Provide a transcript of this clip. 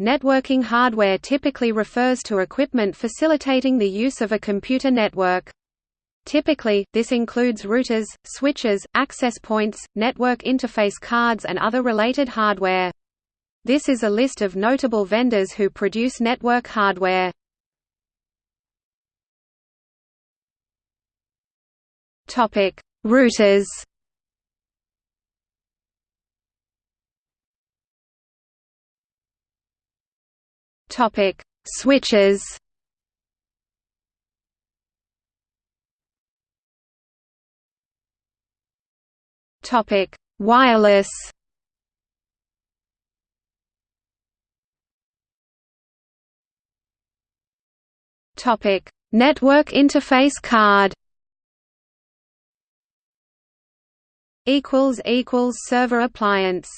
Networking hardware typically refers to equipment facilitating the use of a computer network. Typically, this includes routers, switches, access points, network interface cards and other related hardware. This is a list of notable vendors who produce network hardware. Routers Topic: Switches. Topic: Wireless. Topic: Network interface card. Equals equals server appliance.